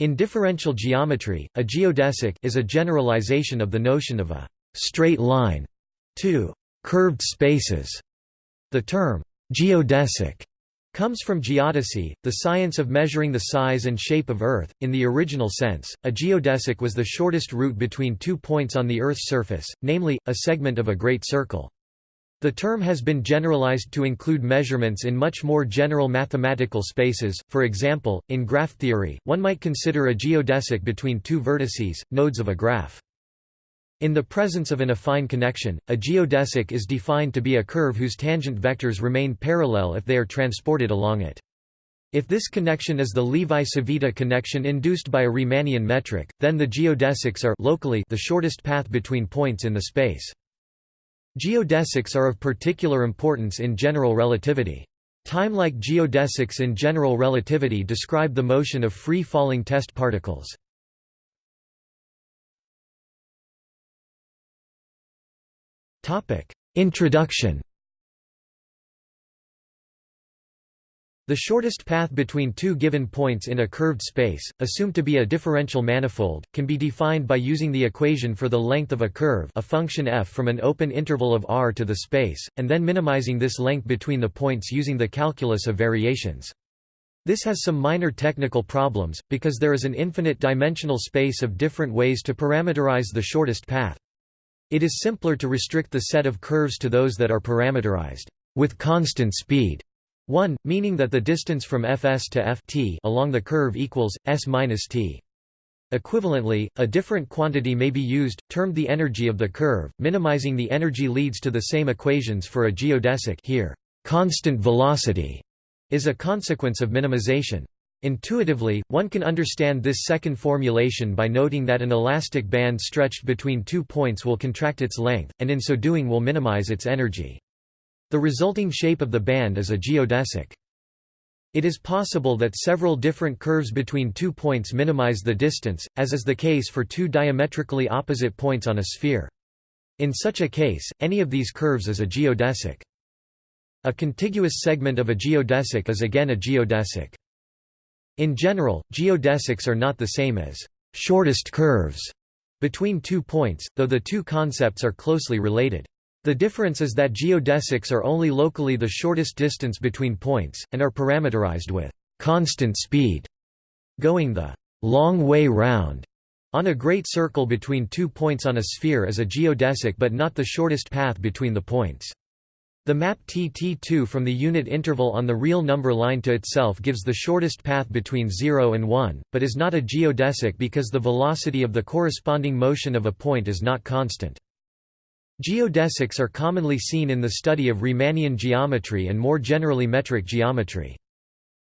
In differential geometry, a geodesic is a generalization of the notion of a straight line to curved spaces. The term geodesic comes from geodesy, the science of measuring the size and shape of Earth. In the original sense, a geodesic was the shortest route between two points on the Earth's surface, namely, a segment of a great circle. The term has been generalized to include measurements in much more general mathematical spaces, for example, in graph theory, one might consider a geodesic between two vertices, nodes of a graph. In the presence of an affine connection, a geodesic is defined to be a curve whose tangent vectors remain parallel if they are transported along it. If this connection is the Levi-Civita connection induced by a Riemannian metric, then the geodesics are locally the shortest path between points in the space. Geodesics are of particular importance in general relativity. Time-like geodesics in general relativity describe the motion of free-falling test particles. Introduction The shortest path between two given points in a curved space, assumed to be a differential manifold, can be defined by using the equation for the length of a curve a function f from an open interval of R to the space, and then minimizing this length between the points using the calculus of variations. This has some minor technical problems, because there is an infinite dimensional space of different ways to parameterize the shortest path. It is simpler to restrict the set of curves to those that are parameterized with constant speed 1, meaning that the distance from fs to f t along the curve equals s minus t. Equivalently, a different quantity may be used, termed the energy of the curve. Minimizing the energy leads to the same equations for a geodesic here. Constant velocity is a consequence of minimization. Intuitively, one can understand this second formulation by noting that an elastic band stretched between two points will contract its length, and in so doing will minimize its energy. The resulting shape of the band is a geodesic. It is possible that several different curves between two points minimize the distance, as is the case for two diametrically opposite points on a sphere. In such a case, any of these curves is a geodesic. A contiguous segment of a geodesic is again a geodesic. In general, geodesics are not the same as shortest curves between two points, though the two concepts are closely related. The difference is that geodesics are only locally the shortest distance between points, and are parameterized with constant speed, going the long way round. On a great circle between two points on a sphere is a geodesic but not the shortest path between the points. The map TT2 from the unit interval on the real number line to itself gives the shortest path between 0 and 1, but is not a geodesic because the velocity of the corresponding motion of a point is not constant. Geodesics are commonly seen in the study of Riemannian geometry and more generally metric geometry.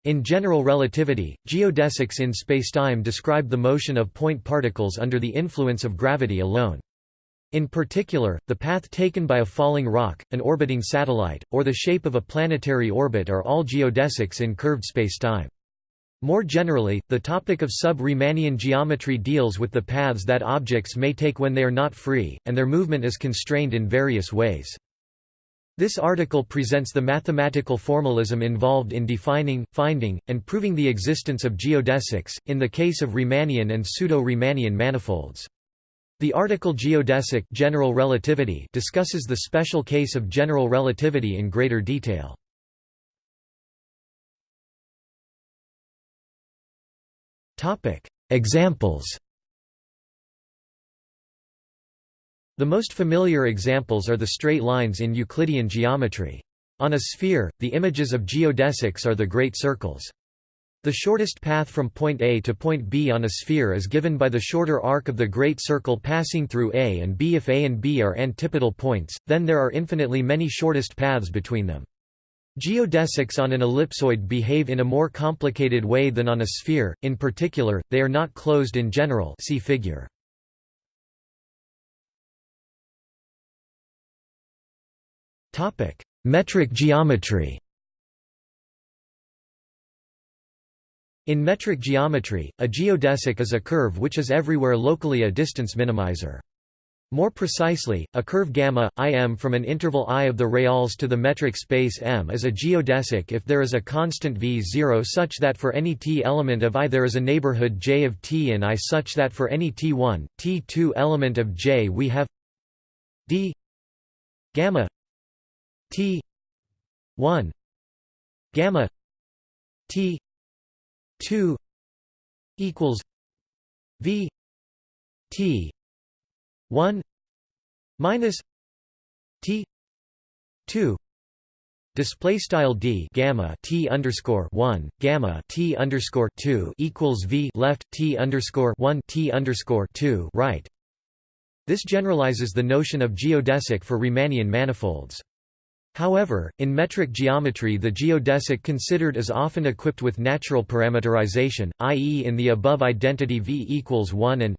In general relativity, geodesics in spacetime describe the motion of point particles under the influence of gravity alone. In particular, the path taken by a falling rock, an orbiting satellite, or the shape of a planetary orbit are all geodesics in curved spacetime. More generally, the topic of sub-Riemannian geometry deals with the paths that objects may take when they are not free, and their movement is constrained in various ways. This article presents the mathematical formalism involved in defining, finding, and proving the existence of geodesics, in the case of Riemannian and pseudo-Riemannian manifolds. The article Geodesic general relativity discusses the special case of general relativity in greater detail. Examples The most familiar examples are the straight lines in Euclidean geometry. On a sphere, the images of geodesics are the great circles. The shortest path from point A to point B on a sphere is given by the shorter arc of the great circle passing through A and B. If A and B are antipodal points, then there are infinitely many shortest paths between them. Geodesics on an ellipsoid behave in a more complicated way than on a sphere, in particular, they are not closed in general see figure. Metric geometry In metric geometry, a geodesic is a curve which is everywhere locally a distance minimizer. More precisely, a curve gamma im from an interval i of the reals to the metric space M is a geodesic if there is a constant v0 such that for any t element of i there is a neighborhood j of t and i such that for any t1, t2 element of j we have d gamma t 1 gamma t 2 equals v t 1 minus t 2 Display style d gamma t underscore one gamma t underscore two equals v left t underscore one t underscore two right. This generalizes the notion of geodesic for Riemannian manifolds. However, in metric geometry the geodesic considered is often equipped with natural parameterization, i.e. in the above identity v equals 1 and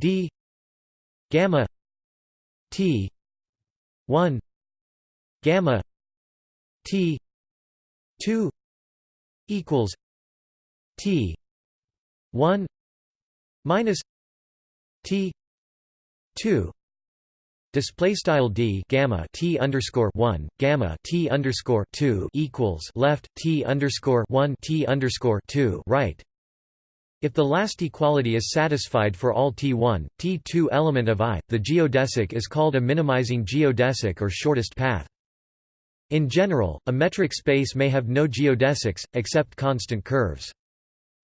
d gamma t 1 gamma t 2 equals t 1 minus t 2 Display style d gamma t underscore one gamma t underscore two equals left t underscore one t underscore two right. If the last equality is satisfied for all t1, t2 element of I, the geodesic is called a minimizing geodesic or shortest path. In general, a metric space may have no geodesics, except constant curves.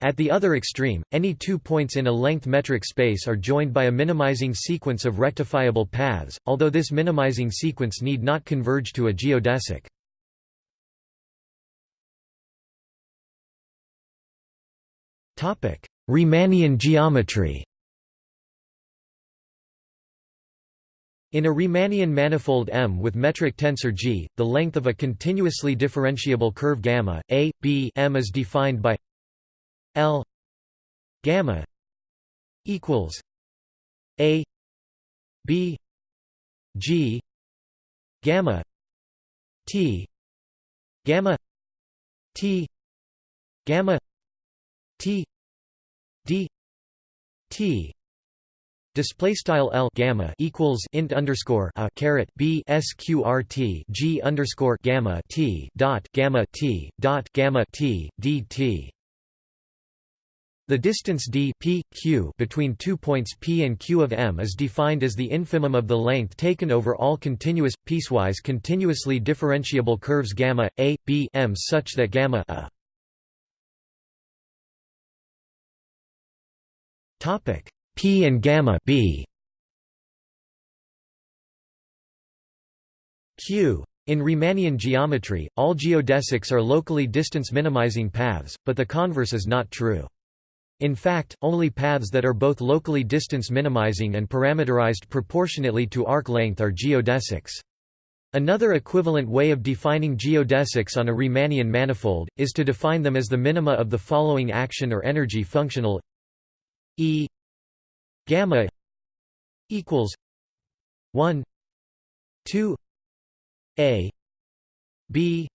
At the other extreme, any two points in a length metric space are joined by a minimizing sequence of rectifiable paths, although this minimizing sequence need not converge to a geodesic. Riemannian geometry In a Riemannian manifold M with metric tensor G, the length of a continuously differentiable curve gamma a, b M is defined by L gamma equals A B G gamma T gamma T gamma T D T Display style L gamma equals int underscore a caret B sqrt G underscore gamma T dot gamma T dot gamma T DT the distance d p, q between two points P and Q of M is defined as the infimum of the length taken over all continuous, piecewise continuously differentiable curves gamma, a, b m such that gamma a P and gamma b Q in Riemannian geometry, all geodesics are locally distance minimizing paths, but the converse is not true. In fact, only paths that are both locally distance minimizing and parameterized proportionately to arc length are geodesics. Another equivalent way of defining geodesics on a Riemannian manifold, is to define them as the minima of the following action or energy functional E gamma equals 1 2 a b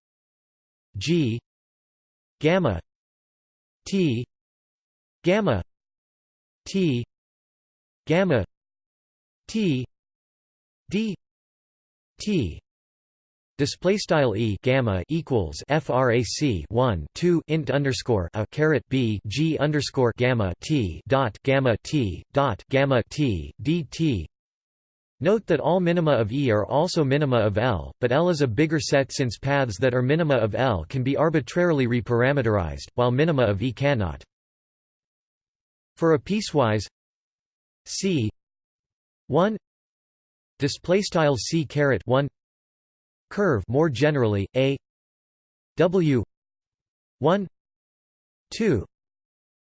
g gamma t gamma t gamma t d t Display style e gamma equals frac 1 2 int underscore a caret b g underscore gamma t dot gamma t dot gamma t dt Note that all minima of E are also minima of L, but L is a bigger set since paths that are minima of L can be arbitrarily reparameterized, while minima of E cannot. For a piecewise C 1 display style C caret 1 curve more generally a. W. 1 2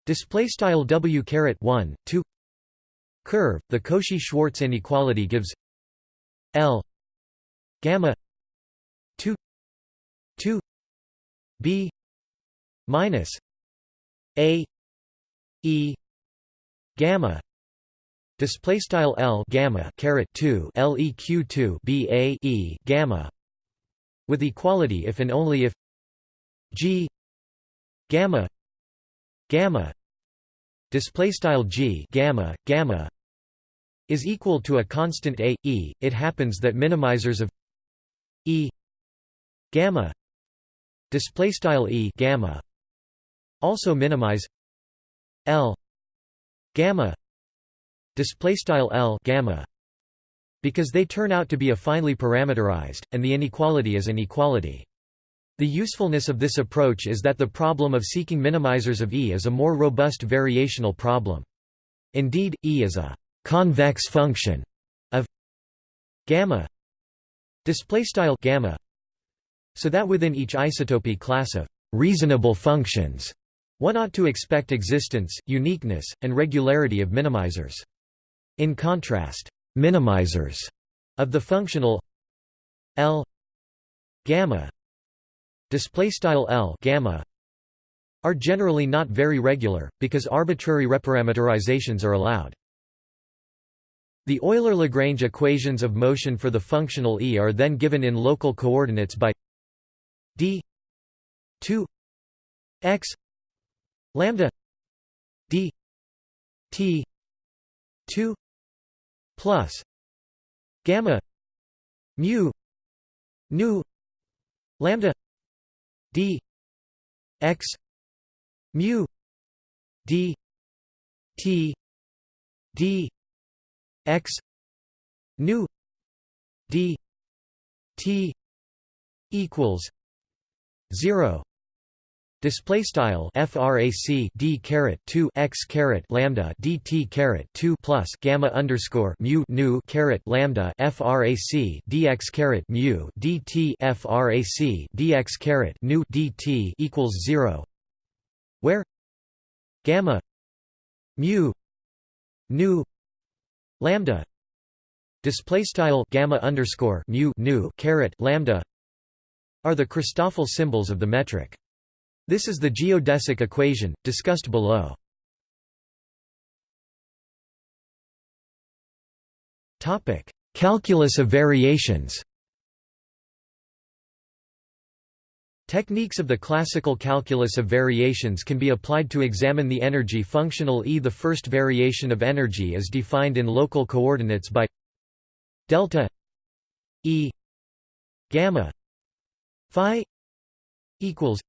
display style W caret 1 2 curve the Cauchy-Schwarz inequality gives L gamma 2 2 B minus A E gamma. Display style L gamma caret 2 leq 2 b a e gamma with equality if and only if g gamma gamma display style g gamma gamma is equal to a constant a e. It happens that minimizers of e gamma display style e gamma also minimize l gamma display style l gamma because they turn out to be affinely parameterized and the inequality is an equality the usefulness of this approach is that the problem of seeking minimizers of E is a more robust variational problem. Indeed, E is a convex function of gamma gamma so that within each isotopy class of reasonable functions one ought to expect existence, uniqueness, and regularity of minimizers. In contrast, minimizers of the functional L gamma display style L gamma are generally not very regular because arbitrary reparameterizations are allowed. The Euler-Lagrange equations of motion for the functional E are then given in local coordinates by d 2 x lambda d t 2 plus gamma mu nu lambda d x mu d t d x nu d t equals 0 Display style frac d caret 2 x caret lambda dt caret 2 plus gamma underscore mu nu caret lambda frac dx caret mu dt frac dx caret nu dt equals zero, where gamma mu nu lambda display style gamma underscore mu nu caret lambda are the Christoffel symbols of the metric. This is the geodesic equation, discussed below. Calculus of variations Techniques of the classical calculus of variations can be applied to examine the energy functional E. The first variation of energy is defined in local coordinates by delta E gamma phi equals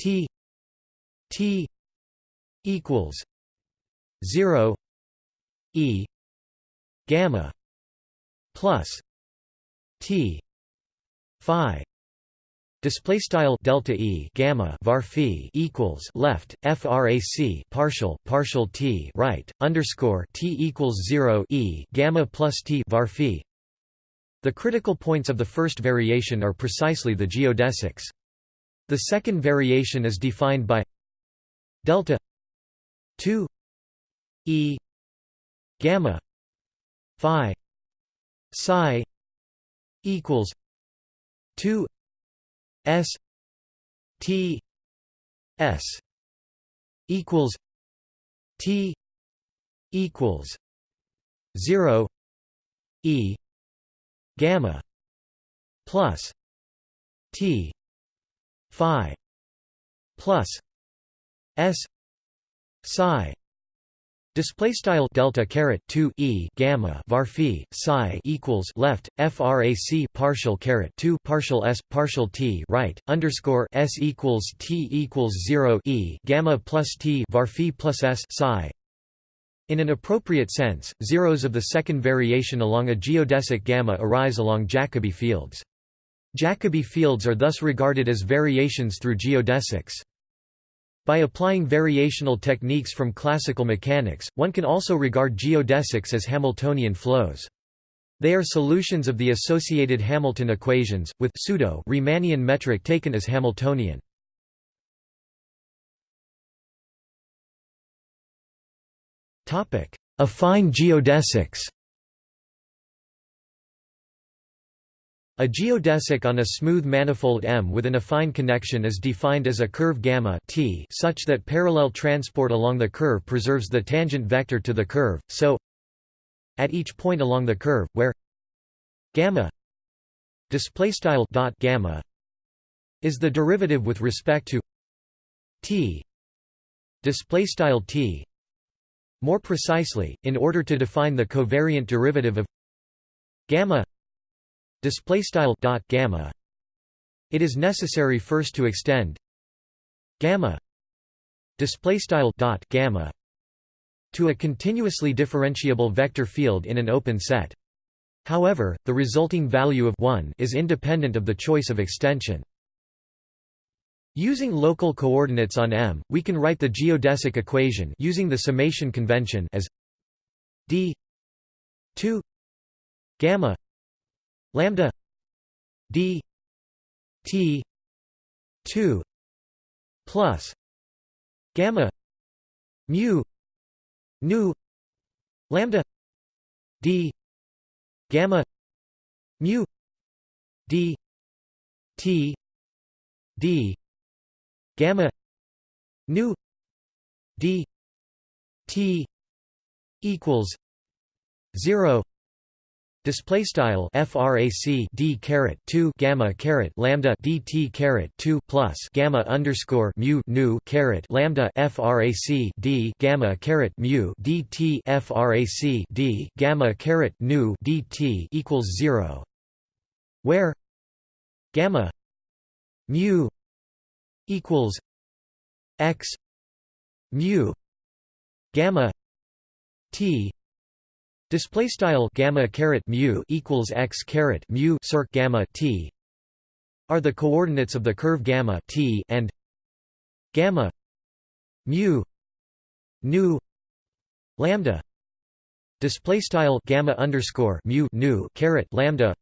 T T equals zero E gamma plus T Phi Display style delta E gamma var phi equals left frac partial partial T right underscore T equals zero E gamma plus T var phi. The critical points of the first variation are precisely the geodesics. The second variation is defined by delta 2 e gamma phi psi equals 2 s t s equals t equals 0 e gamma plus t phi plus s psi Display style delta caret 2 e gamma var phi psi equals left frac partial caret 2 partial s partial t right underscore s equals t equals 0 e gamma plus t var phi plus s psi. In an appropriate sense, zeros of the second variation along a geodesic gamma arise along Jacobi fields. Jacobi fields are thus regarded as variations through geodesics. By applying variational techniques from classical mechanics, one can also regard geodesics as Hamiltonian flows. They are solutions of the associated Hamilton equations, with pseudo Riemannian metric taken as Hamiltonian. Affine geodesics A geodesic on a smooth manifold M with an affine connection is defined as a curve gamma t such that parallel transport along the curve preserves the tangent vector to the curve, so at each point along the curve, where gamma dot gamma is the derivative with respect to t t More precisely, in order to define the covariant derivative of gamma display style dot gamma it is necessary first to extend gamma display style dot gamma to a continuously differentiable vector field in an open set. However the resulting value of 1 is independent of the choice of extension. Using local coordinates on M, we can write the geodesic equation using the summation convention as d 2 gamma lambda d t 2 plus gamma mu nu lambda d gamma mu d t d gamma nu d t equals 0 Display style frac d caret 2 gamma caret lambda dt caret 2 plus gamma underscore mu nu caret lambda frac d gamma caret mu dt frac d gamma caret nu dt equals 0 where gamma mu equals x mu gamma t display style gamma caret mu equals x caret mu circ gamma t are the coordinates of the curve gamma t and gamma mu nu lambda display style gamma underscore mu nu caret lambda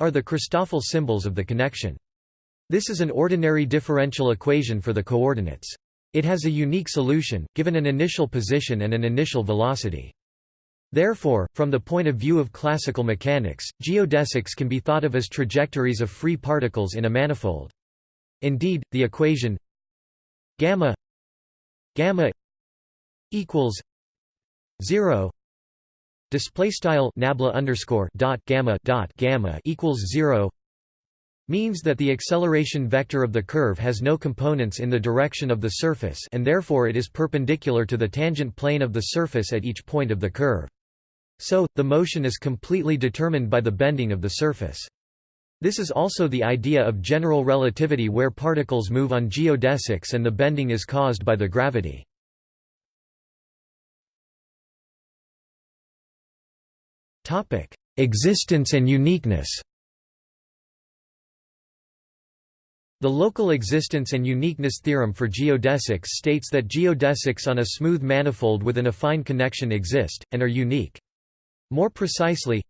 are the Christoffel symbols of the connection this is an ordinary differential equation for the coordinates. It has a unique solution, given an initial position and an initial velocity. Therefore, from the point of view of classical mechanics, geodesics can be thought of as trajectories of free particles in a manifold. Indeed, the equation gamma gamma equals 0 display style nabla underscore dot gamma dot gamma equals 0 means that the acceleration vector of the curve has no components in the direction of the surface and therefore it is perpendicular to the tangent plane of the surface at each point of the curve. So, the motion is completely determined by the bending of the surface. This is also the idea of general relativity where particles move on geodesics and the bending is caused by the gravity. Existence and uniqueness The local existence and uniqueness theorem for geodesics states that geodesics on a smooth manifold with an affine connection exist, and are unique. More precisely,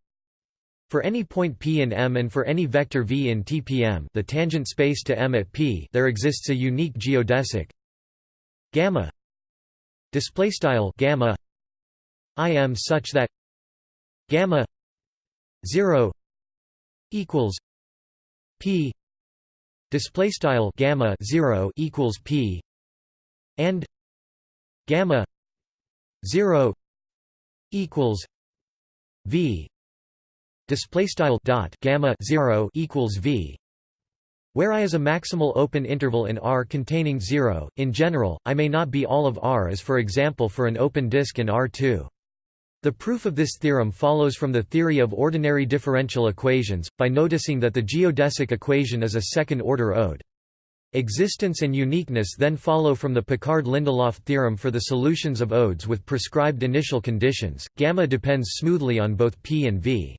for any point P in M and for any vector v in TPM the tangent space to M at P there exists a unique geodesic gamma displaystyle gamma I such that gamma 0 equals P display style gamma 0 equals p and gamma 0 equals v display style dot gamma 0 equals v where I is a maximal open interval in R containing 0, in general, I may not be all of R as for example for an open disk in R2. The proof of this theorem follows from the theory of ordinary differential equations, by noticing that the geodesic equation is a second-order ode. Existence and uniqueness then follow from the Picard-Lindelof theorem for the solutions of odes with prescribed initial conditions. Gamma depends smoothly on both p and v.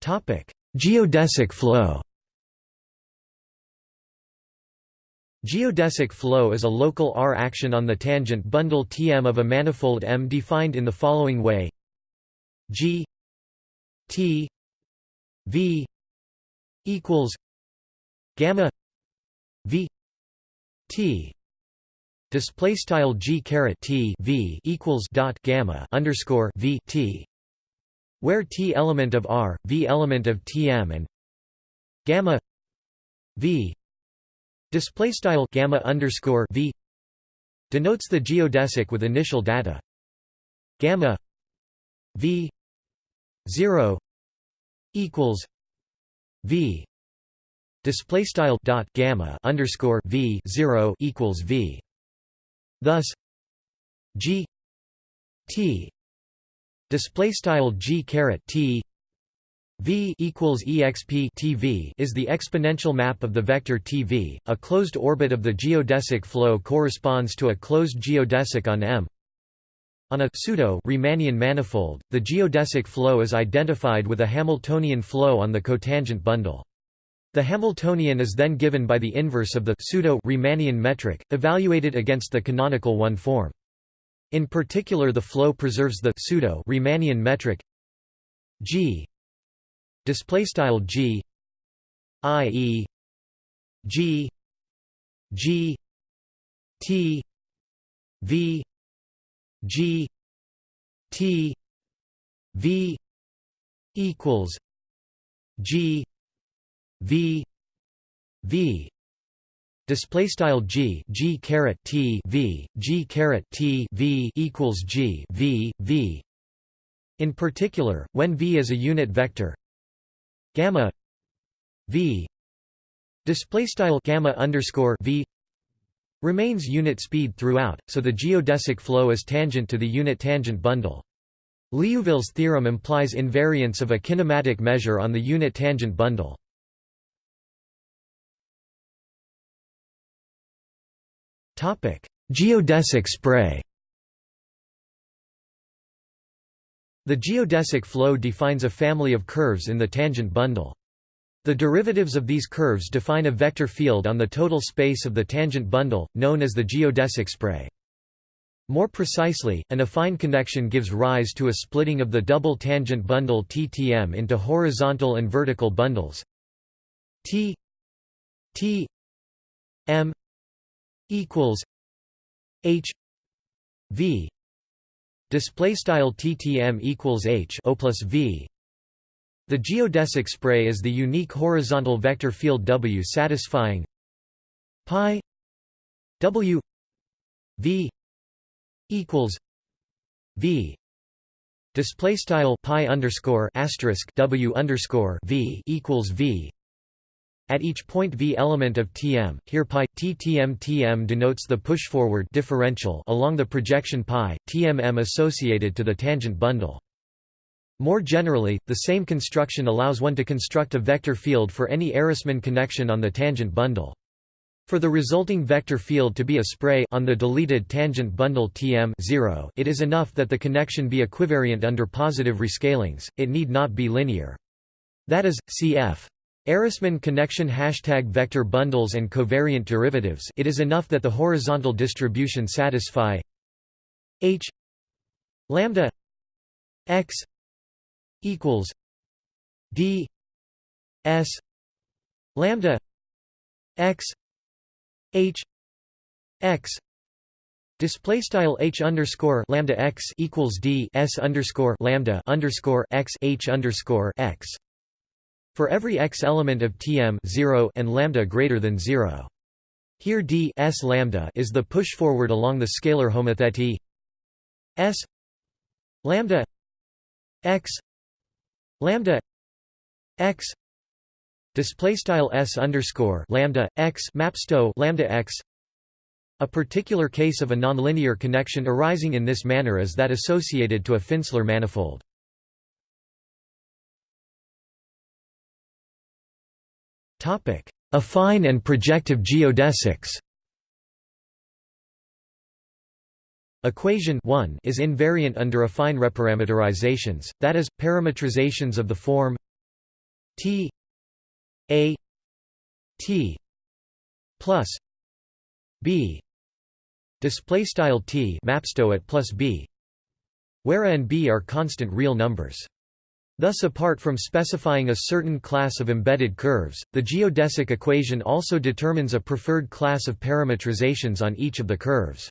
Topic: Geodesic flow. Geodesic flow is a local R action on the tangent bundle Tm of a manifold M defined in the following way G T V equals gamma V T. Display style G caret T V equals dot gamma underscore V T where T element of R V element of Tm and gamma V Display style gamma underscore v denotes the geodesic with initial data. Gamma v zero equals v display style dot gamma underscore v 0 equals v. Thus g t display style g caret t v equals exp tv is the exponential map of the vector tv a closed orbit of the geodesic flow corresponds to a closed geodesic on m on a pseudo Riemannian manifold, the geodesic flow is identified with a Hamiltonian flow on the cotangent bundle. The Hamiltonian is then given by the inverse of the pseudo Riemannian metric, evaluated against the canonical one form. In particular the flow preserves the pseudo Riemannian metric g display style g i e g g t v G T V equals G V V. Display style G G caret T V G caret T V equals G V V. In particular when V is a unit vector gamma V. Display style gamma underscore V remains unit speed throughout, so the geodesic flow is tangent to the unit tangent bundle. Liouville's theorem implies invariance of a kinematic measure on the unit tangent bundle. Geodesic spray The geodesic flow defines a family of curves in the tangent bundle. The derivatives of these curves define a vector field on the total space of the tangent bundle, known as the geodesic spray. More precisely, an affine connection gives rise to a splitting of the double tangent bundle TTM into horizontal and vertical bundles. T T M equals H V. Display style TTM equals H O plus V the geodesic spray is the unique horizontal vector field W satisfying pi W V equals V display style pi underscore asterisk W underscore V equals V at each point V element of Tm, here pi TTM Tm denotes the push-forward differential along the projection pi, Tmm associated to the tangent bundle. More generally, the same construction allows one to construct a vector field for any Ehresmann connection on the tangent bundle. For the resulting vector field to be a spray on the deleted tangent bundle Tm 0, it is enough that the connection be equivariant under positive rescalings, it need not be linear. That is, cf. Ehresmann connection hashtag vector bundles and covariant derivatives it is enough that the horizontal distribution satisfy h lambda x equals d s lambda x h x Display style h underscore lambda x equals d s underscore lambda underscore x h underscore x. For every x element of Tm 0 and lambda greater than 0. Here d s lambda is the push forward along the scalar homothety s lambda x lambda x display style s underscore lambda x mapsto lambda x a particular case of a nonlinear connection arising in this manner is that associated to a Finsler manifold. Affine and projective geodesics. Equation 1 is invariant under affine reparameterizations, that is, parametrizations of the form T A T plus B display style T mapsto at plus B where A and B are constant real numbers. Thus apart from specifying a certain class of embedded curves, the geodesic equation also determines a preferred class of parametrizations on each of the curves.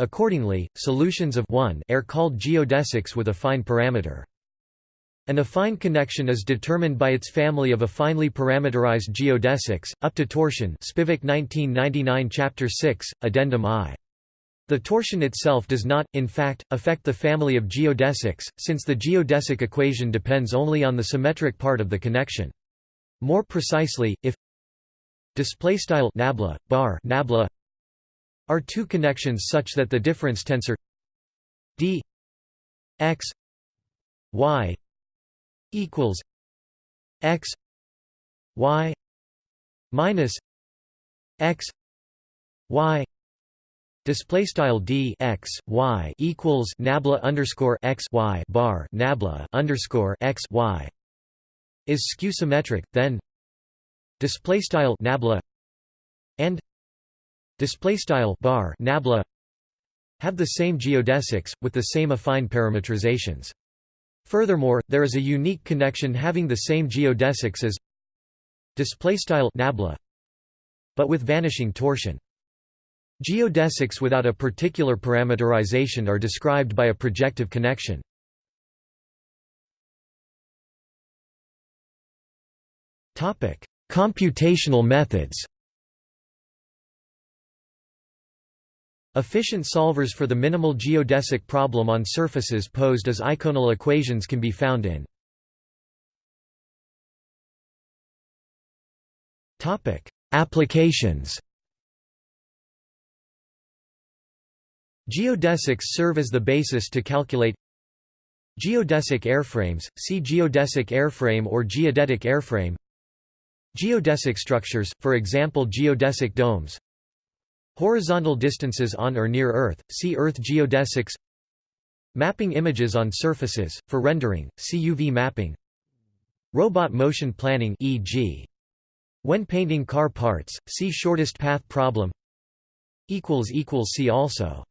Accordingly, solutions of 1 are called geodesics with affine parameter. An affine connection is determined by its family of affinely parameterized geodesics, up to torsion Spivak 1999 Chapter 6, Addendum I. The torsion itself does not, in fact, affect the family of geodesics, since the geodesic equation depends only on the symmetric part of the connection. More precisely, if nabla bar nabla are two connections such that the difference tensor d x y equals x y minus x y display style d x y equals nabla underscore x y bar nabla underscore x y is skew symmetric then display style nabla and display style bar nabla have the same geodesics with the same affine parametrizations furthermore there is a unique connection having the same geodesics as display style nabla but with vanishing torsion. Geodesics without a particular parameterization are described by a projective connection. Topic computational methods Efficient solvers for the minimal geodesic problem on surfaces posed as eikonal equations can be found in Applications Geodesics serve as the basis to calculate Geodesic airframes, see geodesic airframe or geodetic airframe Geodesic structures, for example geodesic domes Horizontal distances on or near Earth, see Earth geodesics. Mapping images on surfaces, for rendering, see UV mapping. Robot motion planning e.g. When painting car parts, see shortest path problem. See also